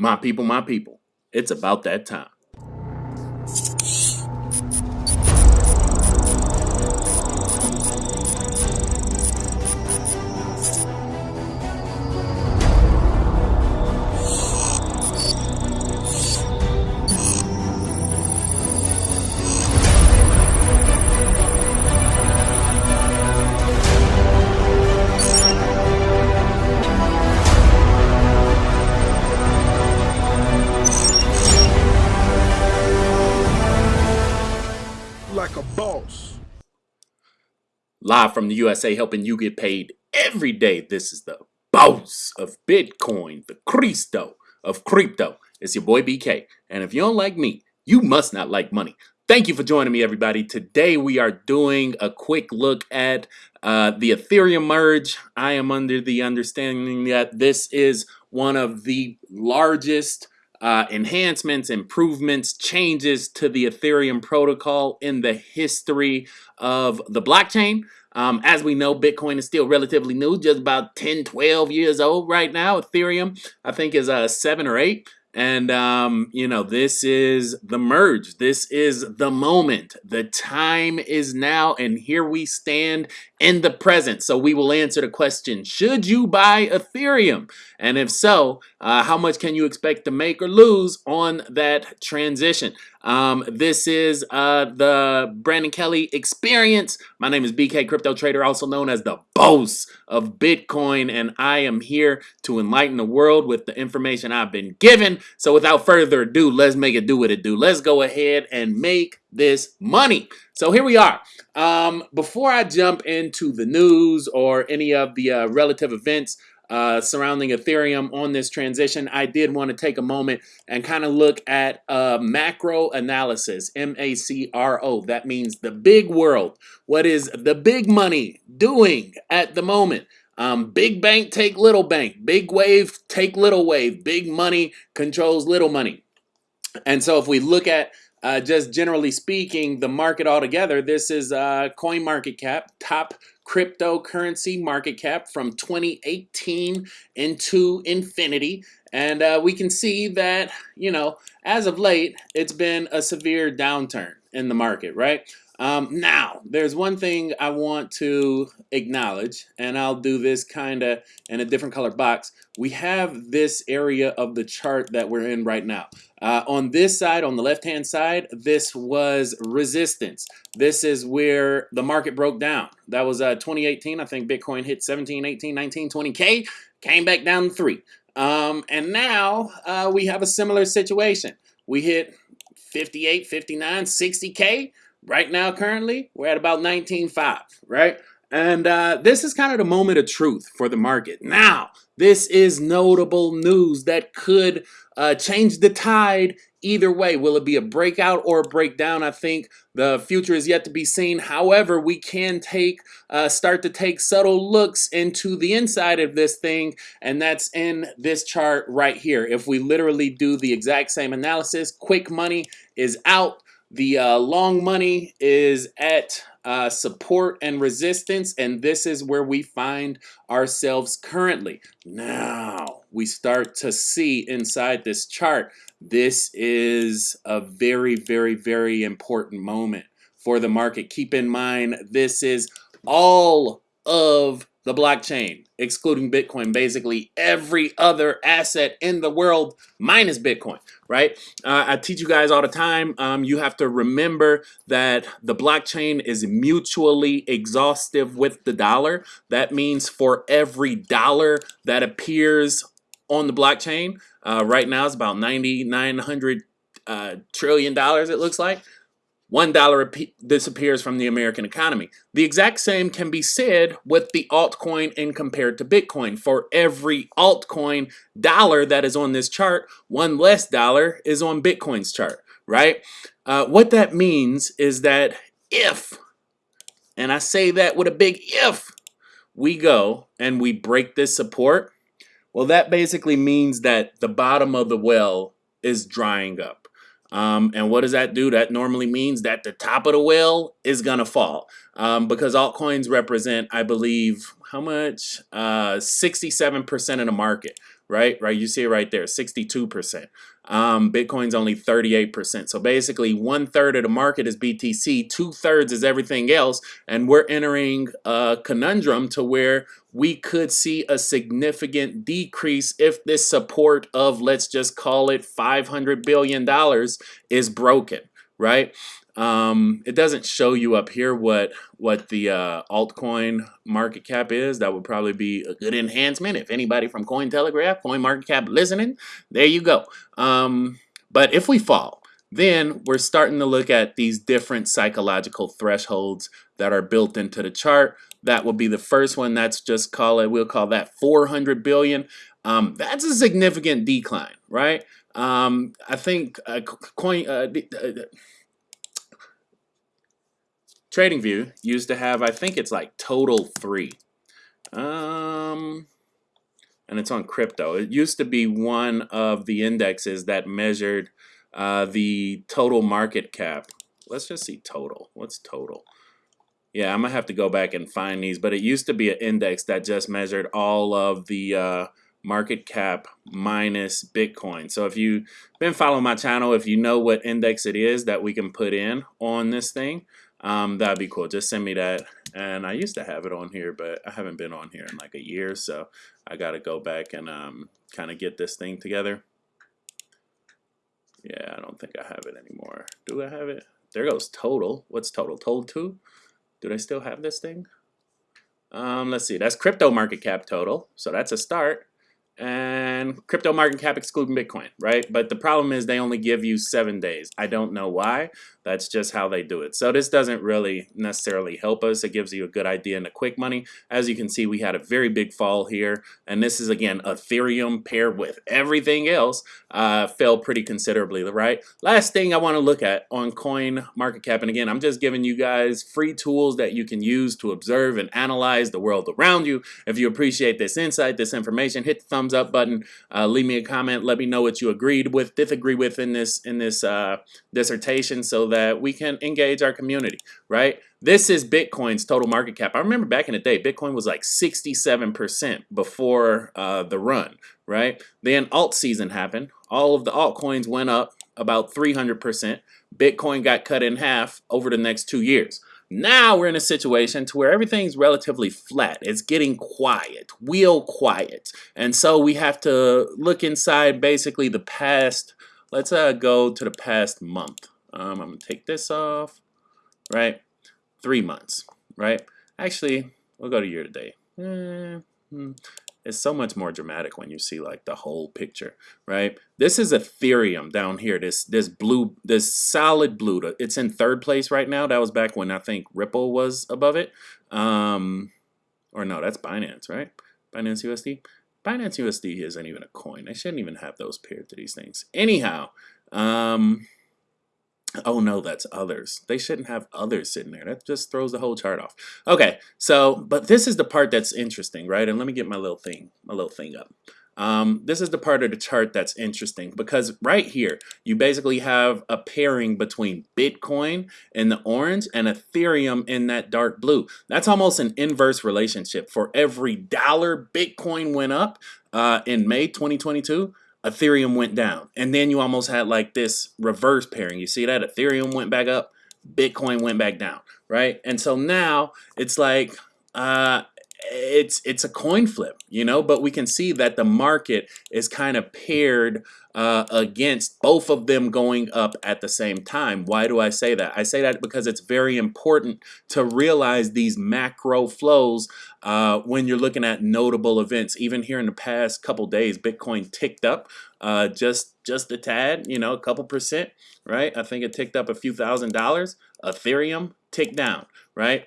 My people, my people, it's about that time. Live from the USA, helping you get paid every day. This is the boss of Bitcoin, the Cristo of crypto. It's your boy BK. And if you don't like me, you must not like money. Thank you for joining me, everybody. Today we are doing a quick look at uh, the Ethereum merge. I am under the understanding that this is one of the largest uh, enhancements, improvements, changes to the Ethereum protocol in the history of the blockchain. Um, as we know, Bitcoin is still relatively new, just about 10, 12 years old right now. Ethereum, I think, is uh, seven or eight. And, um, you know, this is the merge. This is the moment. The time is now. And here we stand in the present. So we will answer the question Should you buy Ethereum? And if so, uh, how much can you expect to make or lose on that transition? Um, this is uh, the Brandon Kelly experience. My name is BK Crypto Trader, also known as the boss of Bitcoin, and I am here to enlighten the world with the information I've been given. So without further ado, let's make it do what it do. Let's go ahead and make this money. So here we are. Um, before I jump into the news or any of the uh, relative events uh, surrounding Ethereum on this transition, I did want to take a moment and kind of look at uh, macro analysis, M-A-C-R-O. That means the big world. What is the big money doing at the moment? Um, big bank take little bank. Big wave take little wave. Big money controls little money. And so if we look at uh, just generally speaking, the market altogether, this is uh, coin market cap, top cryptocurrency market cap from 2018 into infinity. And uh, we can see that, you know, as of late, it's been a severe downturn in the market, right? Um, now, there's one thing I want to acknowledge, and I'll do this kind of in a different color box. We have this area of the chart that we're in right now. Uh, on this side, on the left-hand side, this was resistance. This is where the market broke down. That was uh, 2018. I think Bitcoin hit 17, 18, 19, 20K, came back down to 3. Um, and now uh, we have a similar situation. We hit 58, 59, 60K, Right now, currently, we're at about 19.5, right? And uh, this is kind of the moment of truth for the market. Now, this is notable news that could uh, change the tide either way. Will it be a breakout or a breakdown? I think the future is yet to be seen. However, we can take uh, start to take subtle looks into the inside of this thing, and that's in this chart right here. If we literally do the exact same analysis, quick money is out. The uh, long money is at uh, support and resistance, and this is where we find ourselves currently. Now we start to see inside this chart, this is a very, very, very important moment for the market. Keep in mind, this is all of the blockchain, excluding Bitcoin, basically every other asset in the world minus Bitcoin, right? Uh, I teach you guys all the time. Um, you have to remember that the blockchain is mutually exhaustive with the dollar. That means for every dollar that appears on the blockchain, uh, right now it's about 9,900 uh, trillion dollars, it looks like. One dollar disappears from the American economy. The exact same can be said with the altcoin and compared to Bitcoin. For every altcoin dollar that is on this chart, one less dollar is on Bitcoin's chart, right? Uh, what that means is that if, and I say that with a big if, we go and we break this support, well, that basically means that the bottom of the well is drying up. Um, and what does that do? That normally means that the top of the well is going to fall um, because altcoins represent, I believe, how much? 67% uh, of the market, right? Right, you see it right there, 62%. Um, Bitcoin's only 38%. So basically, one third of the market is BTC, two thirds is everything else, and we're entering a conundrum to where we could see a significant decrease if this support of, let's just call it $500 billion is broken, right? Um, it doesn't show you up here what what the uh, altcoin market cap is. That would probably be a good enhancement. If anybody from Cointelegraph, Coin Market Cap listening, there you go. Um, but if we fall, then we're starting to look at these different psychological thresholds that are built into the chart. That will be the first one. That's just call it. We'll call that 400 billion. Um, that's a significant decline, right? Um, I think uh, coin. Uh, uh TradingView used to have, I think it's like total three. Um, and it's on crypto. It used to be one of the indexes that measured uh, the total market cap. Let's just see total. What's total? Yeah, I'm gonna have to go back and find these, but it used to be an index that just measured all of the uh, market cap minus Bitcoin. So if you've been following my channel, if you know what index it is that we can put in on this thing, um, that'd be cool. Just send me that. And I used to have it on here, but I haven't been on here in like a year, so I got to go back and um, kind of get this thing together. Yeah, I don't think I have it anymore. Do I have it? There goes total. What's total? Total 2? Do I still have this thing? Um, let's see. That's crypto market cap total. So that's a start and crypto market cap excluding Bitcoin, right? But the problem is they only give you seven days. I don't know why. That's just how they do it. So this doesn't really necessarily help us. It gives you a good idea in the quick money. As you can see, we had a very big fall here. And this is, again, Ethereum paired with everything else uh, fell pretty considerably, right? Last thing I want to look at on coin market cap. And again, I'm just giving you guys free tools that you can use to observe and analyze the world around you. If you appreciate this insight, this information, hit the thumbs up button. Uh, leave me a comment. Let me know what you agreed with, disagree with in this, in this uh, dissertation so that we can engage our community, right? This is Bitcoin's total market cap. I remember back in the day, Bitcoin was like 67% before uh, the run, right? Then alt season happened. All of the altcoins went up about 300%. Bitcoin got cut in half over the next two years. Now we're in a situation to where everything's relatively flat. It's getting quiet, real quiet. And so we have to look inside basically the past, let's uh, go to the past month. Um, I'm to take this off, right? Three months, right? Actually, we'll go to year to hmm. It's so much more dramatic when you see like the whole picture, right? This is Ethereum down here. This this blue, this solid blue. It's in third place right now. That was back when I think Ripple was above it. Um, or no, that's Binance, right? Binance USD. Binance USD isn't even a coin. I shouldn't even have those paired to these things. Anyhow, um, Oh no, that's others. They shouldn't have others sitting there. That just throws the whole chart off. Okay, so, but this is the part that's interesting, right? And let me get my little thing, my little thing up. Um, this is the part of the chart that's interesting because right here, you basically have a pairing between Bitcoin in the orange and Ethereum in that dark blue. That's almost an inverse relationship. For every dollar Bitcoin went up uh, in May 2022, Ethereum went down. And then you almost had like this reverse pairing. You see that? Ethereum went back up, Bitcoin went back down, right? And so now it's like uh, it's it's a coin flip, you know, but we can see that the market is kind of paired uh, against both of them going up at the same time. Why do I say that? I say that because it's very important to realize these macro flows uh, when you're looking at notable events. Even here in the past couple days, Bitcoin ticked up uh, just just a tad, you know, a couple percent, right? I think it ticked up a few thousand dollars. Ethereum ticked down, right?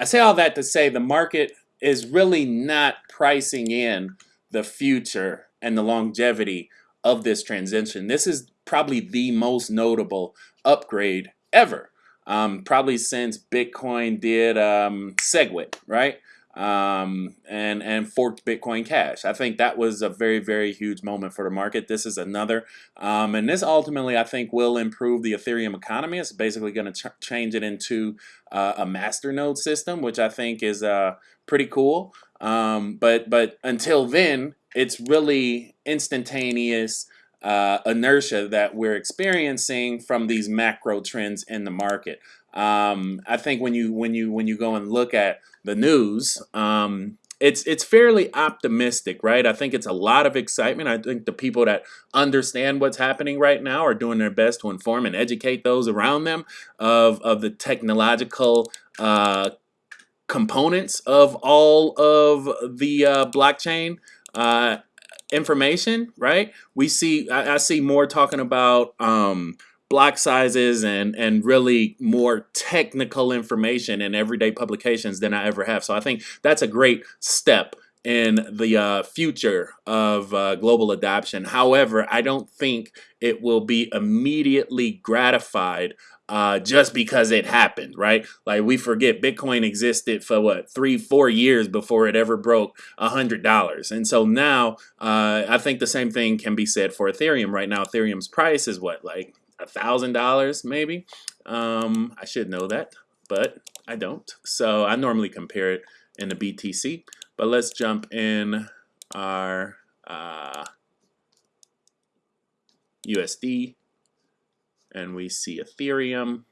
I say all that to say the market is really not pricing in the future and the longevity of this transition. This is probably the most notable upgrade ever. Um, probably since Bitcoin did um, SegWit, right? Um, and and forked Bitcoin Cash. I think that was a very very huge moment for the market. This is another, um, and this ultimately I think will improve the Ethereum economy. It's basically going to ch change it into uh, a masternode system, which I think is uh, pretty cool. Um, but but until then, it's really instantaneous uh, inertia that we're experiencing from these macro trends in the market. Um, I think when you when you when you go and look at the news, um, it's it's fairly optimistic, right? I think it's a lot of excitement. I think the people that understand what's happening right now are doing their best to inform and educate those around them of of the technological uh, components of all of the uh, blockchain uh, information, right? We see, I, I, see more talking about um, block sizes and and really more technical information in everyday publications than I ever have. So I think that's a great step in the uh, future of uh, global adoption. However, I don't think it will be immediately gratified uh, just because it happened, right? Like we forget Bitcoin existed for what three, four years before it ever broke a hundred dollars, and so now uh, I think the same thing can be said for Ethereum. Right now, Ethereum's price is what like a thousand dollars, maybe. Um, I should know that, but I don't. So I normally compare it in the BTC. But let's jump in our uh, USD and we see Ethereum.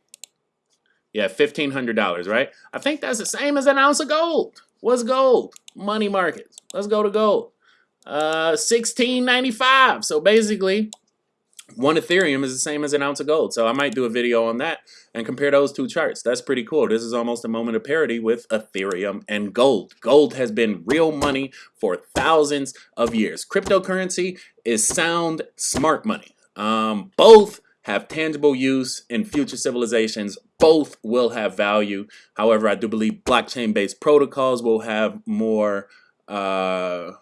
Yeah, $1,500, right? I think that's the same as an ounce of gold. What's gold? Money markets. Let's go to gold. Uh, 16.95. So basically, one Ethereum is the same as an ounce of gold. So I might do a video on that and compare those two charts. That's pretty cool. This is almost a moment of parity with Ethereum and gold. Gold has been real money for thousands of years. Cryptocurrency is sound, smart money. Um, both have tangible use in future civilizations. Both will have value. However, I do believe blockchain-based protocols will have more uh,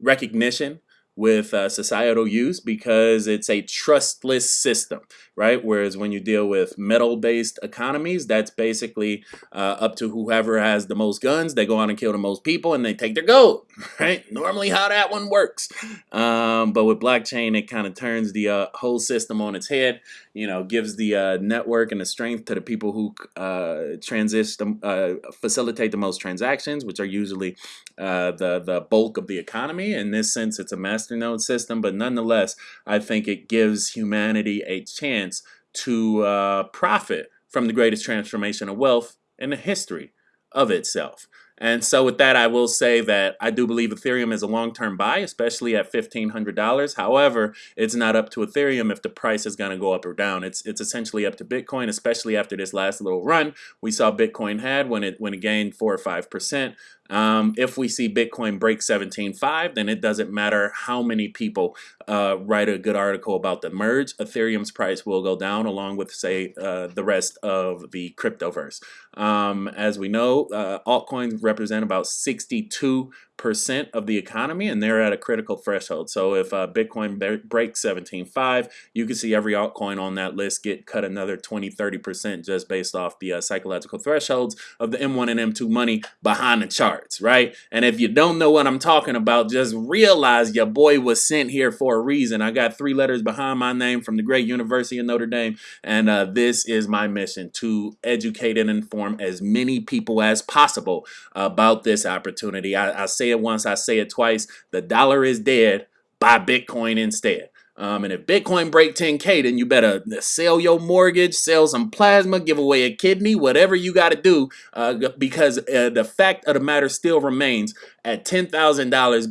recognition with uh, societal use because it's a trustless system, right? Whereas when you deal with metal-based economies, that's basically uh, up to whoever has the most guns. They go out and kill the most people and they take their gold, right? Normally how that one works. Um, but with blockchain, it kind of turns the uh, whole system on its head, you know, gives the uh, network and the strength to the people who uh, transition, uh, facilitate the most transactions, which are usually the, the bulk of the economy. In this sense, it's a masternode system, but nonetheless, I think it gives humanity a chance to uh, profit from the greatest transformation of wealth in the history of itself. And so with that, I will say that I do believe Ethereum is a long-term buy, especially at $1,500. However, it's not up to Ethereum if the price is going to go up or down. It's it's essentially up to Bitcoin, especially after this last little run we saw Bitcoin had when it when it gained 4 or 5%. Um, if we see Bitcoin break 17.5, then it doesn't matter how many people uh, write a good article about the merge. Ethereum's price will go down along with, say, uh, the rest of the cryptoverse. Um, as we know, uh, altcoins represent about 62 percent of the economy and they're at a critical threshold. So if uh, Bitcoin breaks 17.5, you can see every altcoin on that list get cut another 20, 30% just based off the uh, psychological thresholds of the M1 and M2 money behind the charts, right? And if you don't know what I'm talking about, just realize your boy was sent here for a reason. I got three letters behind my name from the great University of Notre Dame, and uh, this is my mission to educate and inform as many people as possible about this opportunity. I, I say it once, I say it twice. The dollar is dead. Buy Bitcoin instead. Um, and if Bitcoin break 10K, then you better sell your mortgage, sell some plasma, give away a kidney, whatever you got to do, uh, because uh, the fact of the matter still remains at $10,000,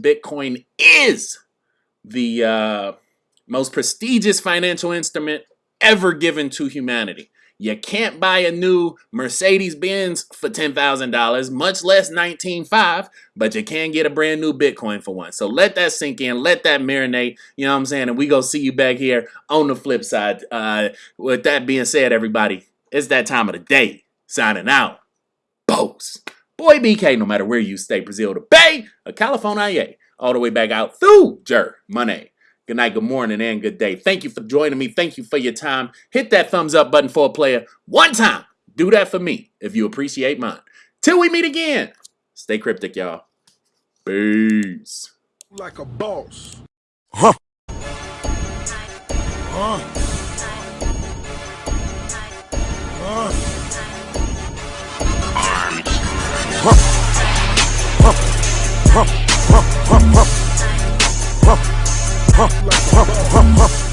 Bitcoin is the uh, most prestigious financial instrument ever given to humanity. You can't buy a new Mercedes-Benz for $10,000, much less 19.5, but you can get a brand new Bitcoin for one. So let that sink in, let that marinate, you know what I'm saying? And we go see you back here on the flip side. Uh, with that being said, everybody, it's that time of the day. Signing out. Bows. Boy BK, no matter where you stay, Brazil to Bay, or California, all the way back out through Germany. Good night, good morning, and good day. Thank you for joining me. Thank you for your time. Hit that thumbs up button for a player one time. Do that for me if you appreciate mine. Till we meet again, stay cryptic, y'all. Peace. Like a boss. Huh. Huh. Huh. Like a boss.